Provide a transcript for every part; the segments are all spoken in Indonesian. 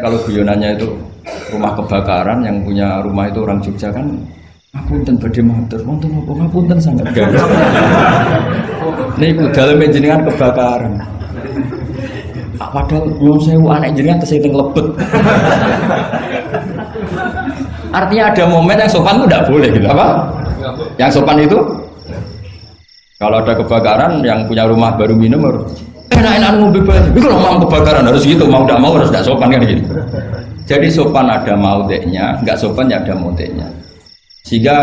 Kalau guyonannya itu rumah kebakaran yang punya rumah itu orang Jogja kan ngapunten badhe matur wonten apa ngapunten sangat. Niku dalam jenengan kebakaran. Padahal belum sewu anak jenengan tesih lebet. Artinya ada momen yang sopan itu tidak boleh gitu apa? Yang sopan itu kalau ada kebakaran yang punya rumah baru minum harus enak-enak mau bebas. Tapi kalau mau kebakaran harus gitu, mau tidak mau harus tidak sopan kan gitu. Jadi sopan ada maudeknya, nggak sopan ya ada maudeknya. Sehingga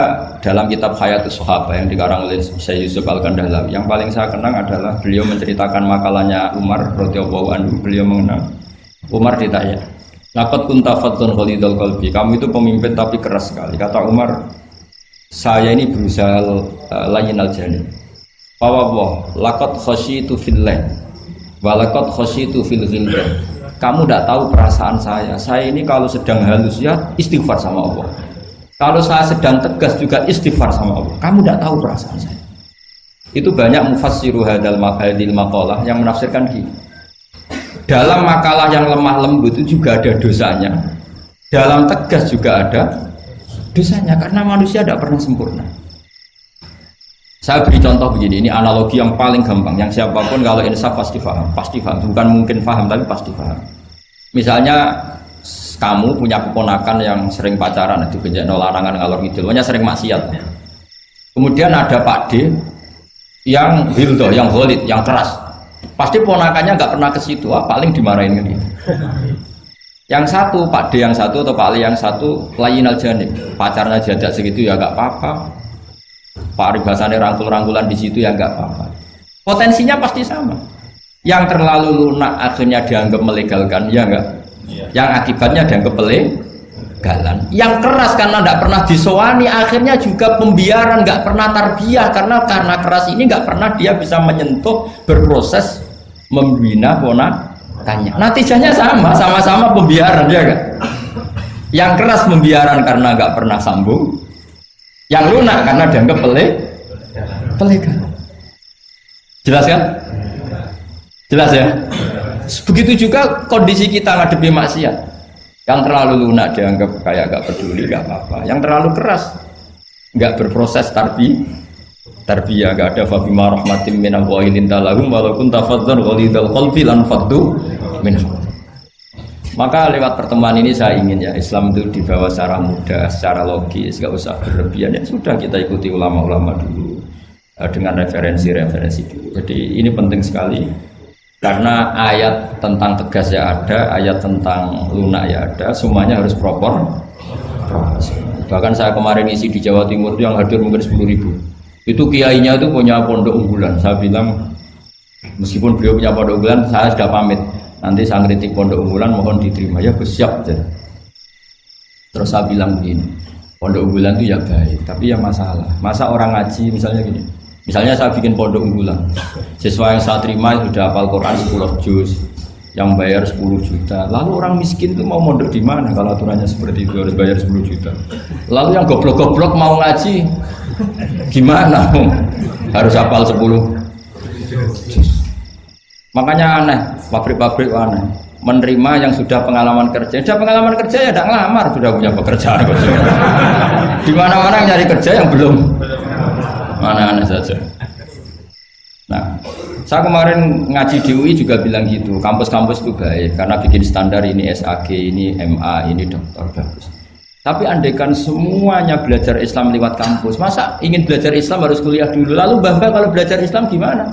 dalam kitab Hayatus Sahabat yang dikarang oleh Syekh Yusuf Al Kandahlawi, yang paling saya kenang adalah beliau menceritakan makalahnya Umar radhiyallahu anhu. Beliau mengenang Umar ditanya, "Laqad kunta faddun khalidul qalbi." Kamu itu pemimpin tapi keras sekali. Kata Umar, "Saya ini berusaha uh, layin al janin." Fawwah, laqad khasyitu fillah Walakot khositu fil ghildan. Kamu tidak tahu perasaan saya. Saya ini kalau sedang halus ya istighfar sama Allah. Kalau saya sedang tegas juga istighfar sama Allah. Kamu tidak tahu perasaan saya. Itu banyak mufassiru hadal maqadil maqalah yang menafsirkan gini. Dalam makalah yang lemah lembut itu juga ada dosanya. Dalam tegas juga ada dosanya karena manusia tidak pernah sempurna. Saya beri contoh begini, ini analogi yang paling gampang, yang siapa pun kalau insaf pasti paham, pasti paham, bukan mungkin paham tapi pasti paham. Misalnya kamu punya keponakan yang sering pacaran, itu kejadian larangan ngalor ngidul, pokoknya sering maksiat. Kemudian ada Pak D yang hildo, yang holid, yang keras. Pasti ponakannya nggak pernah ke situ, ah, paling dimarahin gitu. Yang satu, Pak D yang satu atau Pak Ali yang satu, lain aja nih, pacarnya jadak segitu ya nggak apa-apa, paribasannya rangkul-rangkulan di situ ya nggak apa-apa. Potensinya pasti sama. Yang terlalu lunak akhirnya dianggap melegalkan, ya enggak? Ya. Yang akibatnya dianggap pelegalan. Yang keras karena tidak pernah disowani, akhirnya juga pembiaran, nggak pernah tarbiyah karena karena keras ini nggak pernah dia bisa menyentuh, berproses membina ponakannya. Natijahnya sama, sama-sama pembiaran ya kan? Yang keras pembiaran karena nggak pernah sambung, yang lunak karena dianggap pelik. Pelegan jelas kan? Jelas ya? Begitu juga kondisi kita ngadepi maksiat. Yang terlalu lunak dianggap kayak gak peduli gak apa-apa. Yang terlalu keras nggak berproses tarbi tarbiyah gak ada fabima rahmatim minallahi lintalahum walaupun tafadzan ghalidul qalbi lan faddu min maka lewat pertemuan ini saya ingin ya Islam itu dibawa secara mudah, secara logis, nggak usah berlebihan. Ya sudah kita ikuti ulama-ulama dulu uh, dengan referensi-referensi dulu. Jadi ini penting sekali karena ayat tentang tegas ya ada, ayat tentang lunak ya ada, semuanya harus proper. Bahkan saya kemarin isi di Jawa Timur itu yang hadir mungkin 10 ribu. Itu kiainya itu punya pondok unggulan. Saya bilang meskipun beliau punya pondok unggulan, saya sudah pamit nanti saya kritik pondok unggulan mohon diterima. Ya siap aja. terus saya bilang begini pondok unggulan itu ya baik tapi ya masalah. Masa orang ngaji misalnya gini. Misalnya saya bikin pondok unggulan siswa yang saya terima sudah hafal Quran 10 juz yang bayar 10 juta. Lalu orang miskin itu mau mondok di mana kalau aturannya seperti itu harus bayar 10 juta? Lalu yang goblok-goblok mau ngaji gimana? Harus hafal 10 juz makanya aneh pabrik-pabrik aneh. Menerima yang sudah pengalaman kerja. Sudah pengalaman kerja ya tidak ngelamar sudah punya pekerjaan. Di mana-mana nyari kerja yang belum. Mana aneh saja. Nah saya kemarin ngaji di UI juga bilang gitu. Kampus-kampus itu baik karena bikin standar ini SAG ini MA ini dokter bagus. Tapi andaikan semuanya belajar Islam lewat kampus. Masa ingin belajar Islam harus kuliah dulu? Lalu bangga kalau belajar Islam gimana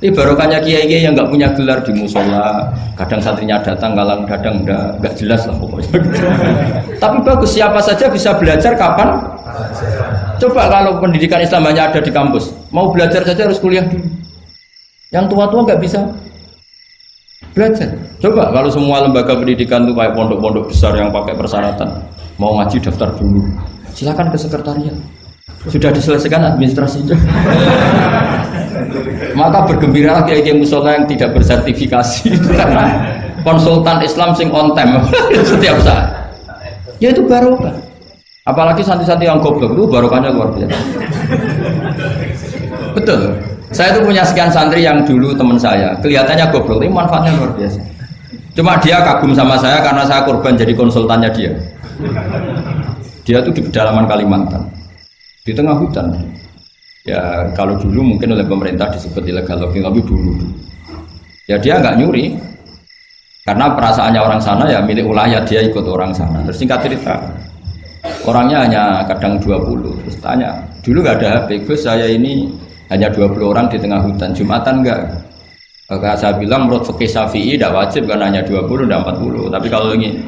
ini barokahnya kiai-kiai yang nggak punya gelar di musola, kadang santrinya datang, kadang kadang enggak, enggak jelas lah pokoknya. Tapi bagus, siapa saja bisa belajar kapan? Coba kalau pendidikan Islam hanya ada di kampus, mau belajar saja harus kuliah dulu. Yang tua-tua nggak bisa belajar. Coba kalau semua lembaga pendidikan itu kayak pondok-pondok besar yang pakai persyaratan, mau ngaji daftar dulu, silakan ke sekretariat. Sudah diselesaikan administrasinya. Maka bergembiralah kiai kiai musola yang tidak bersertifikasi itu karena konsultan Islam sing on time setiap saat. Ya itu barokah. Apalagi santri-santri yang goblok itu barokahnya luar biasa. Betul. Saya itu punya sekian santri yang dulu teman saya, kelihatannya goblok, tapi manfaatnya luar biasa. Cuma dia kagum sama saya karena saya korban jadi konsultannya dia. Dia tuh di pedalaman Kalimantan, di tengah hutan. Ya kalau dulu mungkin oleh pemerintah disebut illegal logging, tapi dulu. Ya dia nggak nyuri, karena perasaannya orang sana ya milik ulayat dia ikut orang sana. Terus singkat cerita, orangnya hanya kadang 20 terus tanya dulu nggak ada HP Gus saya ini hanya 20 orang di tengah hutan. Jumatan enggak maka saya bilang menurut fikih Syafi'i tidak wajib karena hanya 20 dan 40 tapi kalau ini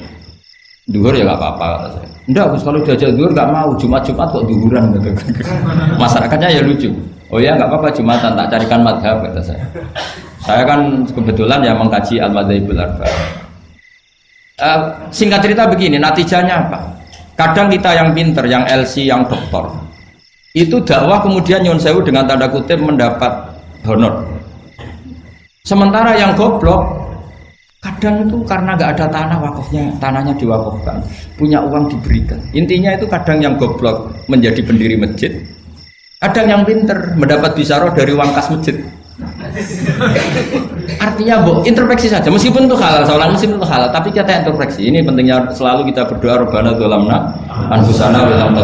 duhur ya nggak apa-apa kata saya. Enggak Gus kalau diajak duhur nggak mau. Jumat-Jumat kok duhuran gitu. masyarakatnya ya lucu. Oh ya nggak apa-apa Jumatan tak carikan madhab kata saya. Saya kan kebetulan ya mengkaji al-madhabul arba. Uh, singkat cerita begini natijanya apa? Kadang kita yang pinter yang LC yang doktor itu dakwah kemudian Nyun Sewu dengan tanda kutip mendapat honor. Sementara yang goblok kadang itu karena nggak ada tanah wakafnya tanahnya diwakafkan. Punya uang diberikan. Intinya itu kadang yang goblok menjadi pendiri masjid. Kadang yang pinter mendapat bisaroh dari uang kas masjid. Artinya bu introspeksi saja. Meskipun itu halal soalnya meskipun itu halal tapi kita introspeksi. Ini pentingnya selalu kita berdoa robbana dolamna anfusana wilam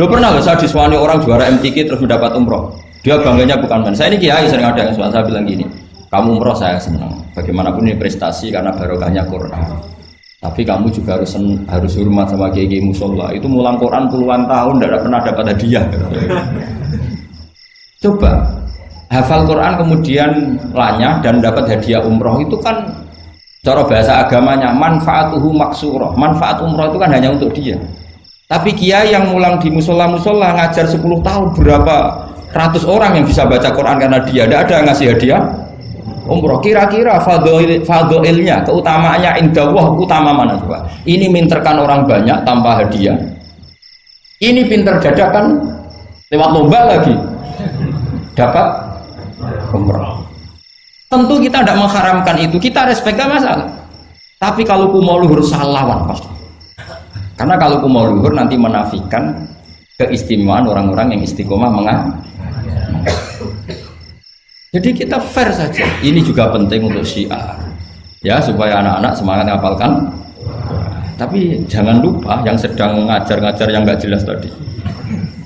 Lo pernah gak saya disuani orang juara MTQ terus mendapat umroh? Dia bangganya bukan main. Saya ini kiai sering ada yang suami saya bilang gini, kamu umroh saya senang. Bagaimanapun ini prestasi karena barokahnya Quran. Tapi kamu juga harus harus hormat sama kiai kiai musola. Itu mulang Quran puluhan tahun tidak pernah dapat hadiah. Coba hafal Quran kemudian lanyah dan dapat hadiah umroh itu kan cara bahasa agamanya manfaatuhu maksuroh. Manfaat umroh itu kan hanya untuk dia. Tapi kiai yang mulang di musola-musola ngajar 10 tahun berapa ratus orang yang bisa baca Quran karena dia tidak ada yang ngasih hadiah umroh kira-kira fadoilnya keutamaannya indah wah utama mana coba? Ini minterkan orang banyak tanpa hadiah. Ini pinter dadakan lewat lomba lagi. Dapat umroh tentu kita tidak mengharamkan itu. Kita respect masalah. Tapi kalau kumo luhur salah pasti. Karena kalau mau luhur nanti menafikan keistimewaan orang-orang yang istiqomah mengajar. Jadi kita fair saja. Ini juga penting untuk syiar. Ya, supaya anak-anak semangat ngapalkan. Tapi jangan lupa yang sedang ngajar-ngajar yang nggak jelas tadi.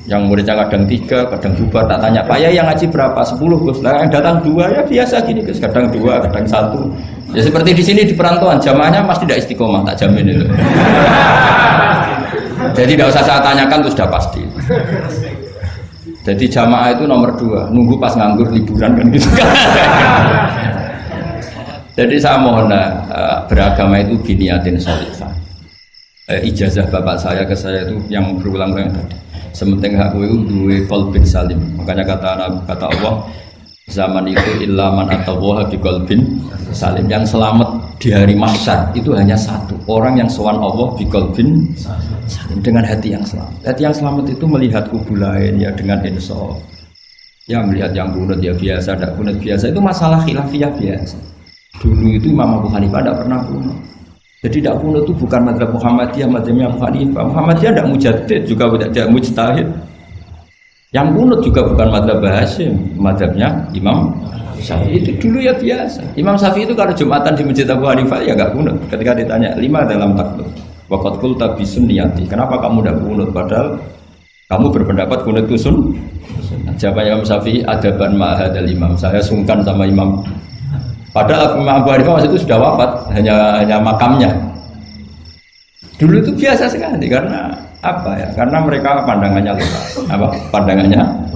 Yang muridnya kadang tiga, kadang dua, tak tanya, Pak ya yang ngaji berapa? Sepuluh, Gus. Lah yang datang dua ya biasa gini, Gus. Kadang dua, kadang satu. Ya seperti di sini di perantauan, jamaahnya pasti tidak istiqomah, tak jamin itu. Jadi tidak usah saya tanyakan itu sudah pasti. Jadi jamaah itu nomor dua, nunggu pas nganggur liburan kan gitu kan. Jadi saya mohon uh, beragama itu biniatin solihah. Uh, ijazah bapak saya ke saya itu yang berulang-ulang tadi. Sementing hak itu dua kolbin salim. Makanya kata kata Allah, zaman itu ilaman atau wah di kolbin salim. Yang selamat di hari mahsyar itu hanya satu. Orang yang sowan Allah di kolbin salim. Dengan hati yang selamat. Hati yang selamat itu melihat kubu lain ya dengan insaf. Ya melihat yang kunut ya biasa tidak kunut biasa. Itu masalah khilafiyah biasa. Dulu itu Imam Abu Hanifah tidak pernah kunut. Jadi tidak kunut itu bukan madhab Muhammadiyah madhabnya Abu Hanifah. Muhammadiyah tidak mujadid juga tidak mujtahid yang kunut juga bukan madhab Hasim, madhabnya Imam Syafi'i itu dulu ya biasa. Imam Syafi'i itu kalau Jumatan di Masjid Abu Hanifah ya nggak kunut. Ketika ditanya lima dalam takluk, wakat kul tabi sunniyati. Kenapa kamu tidak kunut? Padahal kamu berpendapat kunut itu sun. Jawab Imam Syafi'i adaban ma'hadal imam. Saya sungkan sama imam. Padahal Imam Abu Hanifah waktu itu sudah wafat, hanya hanya makamnya. Dulu itu biasa sekali karena apa ya? Karena mereka pandangannya luas. Apa? Pandangannya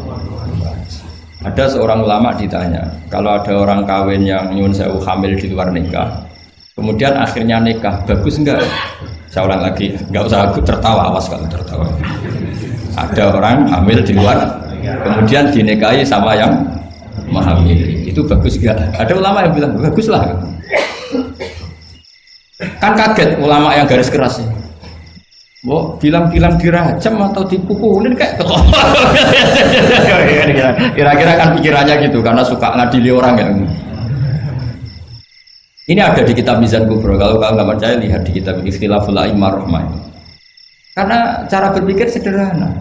ada seorang ulama ditanya, kalau ada orang kawin yang nyun sewu hamil di luar nikah, kemudian akhirnya nikah, bagus enggak? Saya ulang lagi, enggak usah aku tertawa, awas kalau tertawa. Ada orang hamil di luar, kemudian dinikahi sama yang menghamili, itu bagus enggak? Ada ulama yang bilang bagus lah. Kan kaget ulama yang garis keras ya. Bo, bilang-bilang dirajam atau dipukulin kayak Kira-kira kan pikirannya gitu karena suka ngadili orang ya. Ini ada di kitab Mizan Kubro. Kalau kalian nggak percaya lihat di kitab Ikhtilaful A'immah Rahmah. Karena cara berpikir sederhana.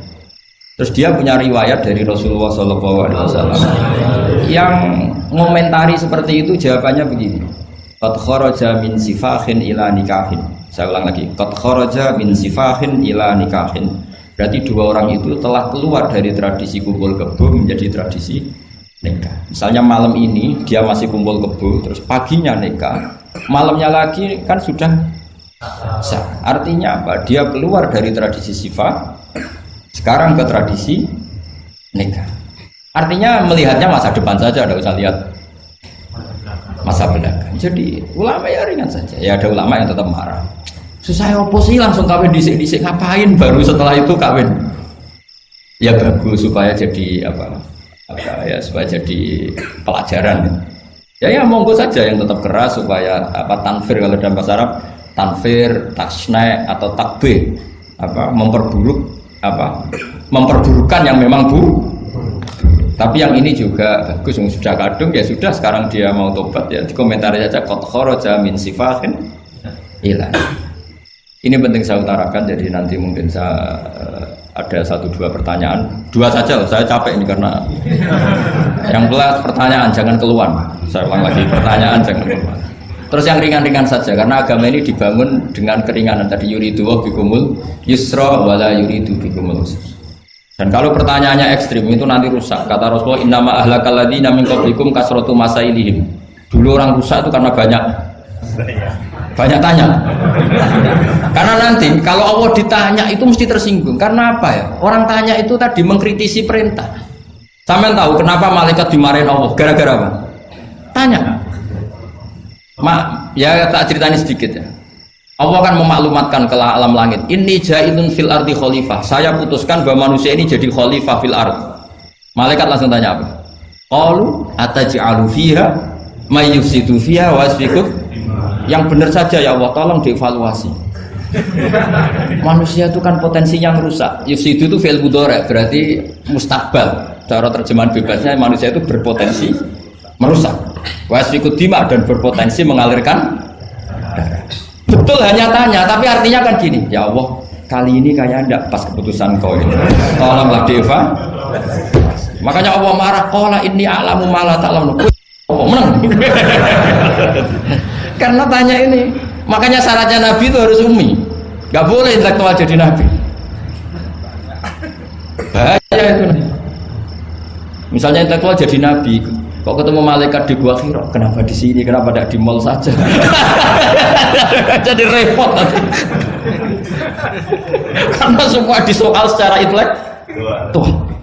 Terus dia punya riwayat dari Rasulullah SAW yang ngomentari seperti itu jawabannya begini. Qad kharaja min sifahin ila nikahin saya ulang lagi. Qad kharaja min sifahin ila nikahin berarti dua orang itu telah keluar dari tradisi kumpul kebo menjadi tradisi nikah. Misalnya malam ini dia masih kumpul kebo terus paginya nikah. Malamnya lagi kan sudah sah. Artinya apa? Dia keluar dari tradisi sifat sekarang ke tradisi nikah. Artinya melihatnya masa depan saja tidak usah lihat masa belakang. Jadi ulama ya ringan saja. Ya ada ulama yang tetap marah. Susah apa sih langsung kawin disik-disik ngapain baru setelah itu kawin? Ya bagus supaya jadi apa? Apa ya supaya jadi pelajaran. Ya ya monggo saja yang tetap keras supaya apa tanfir kalau dalam bahasa Arab tanfir, tasne atau takbe apa memperburuk apa memperburukan yang memang bu tapi yang ini juga bagus, yang sudah kadung ya sudah sekarang dia mau tobat ya. Di komentar saja kot khoroja min sifahin ilan. Ini penting saya utarakan jadi nanti mungkin saya uh, ada satu dua pertanyaan. Dua saja saya capek ini karena yang belas pertanyaan jangan keluar. Saya ulang lagi pertanyaan jangan keluar. Terus yang ringan-ringan saja karena agama ini dibangun dengan keringanan. Tadi yuridu wa bikumul yusra wala yuridu bikumul dan kalau pertanyaannya ekstrim itu nanti rusak. Kata Rasulullah, "Innama ahlakal ladzina min qablikum kasratu masailihim." Dulu orang rusak itu karena banyak banyak tanya. Karena nanti kalau Allah ditanya itu mesti tersinggung. Karena apa ya? Orang tanya itu tadi mengkritisi perintah. Sampai tahu kenapa malaikat dimarahin Allah? Gara-gara apa? Tanya. Mak, ya tak ceritanya sedikit ya. Allah akan memaklumatkan ke alam langit. Ini jailun fil ardi khalifah. Saya putuskan bahwa manusia ini jadi khalifah fil ard. Malaikat langsung tanya apa? Qalu ataj'alu fiha may yufsidu fiha wa Yang benar saja ya Allah, tolong dievaluasi. manusia itu kan potensi yang rusak. Yufsidu itu fil mudhari, berarti mustakbal. Cara terjemahan bebasnya manusia itu berpotensi merusak. Wasfikud dima dan berpotensi mengalirkan darah. Betul hanya tanya, tapi artinya kan gini, ya Allah, kali ini kayak ndak pas keputusan kau ini. Tolonglah Deva. Makanya Allah marah, kola ini alamu malah taklam. Oh, menang. Karena tanya ini, makanya syaratnya Nabi itu harus umi. Gak boleh intelektual jadi Nabi. Bahaya itu. Misalnya intelektual jadi Nabi, Kok ketemu malaikat di gua kira, kenapa di sini, kenapa tidak di mall saja? Jadi repot nanti. Karena semua disoal secara intelek. Tuh.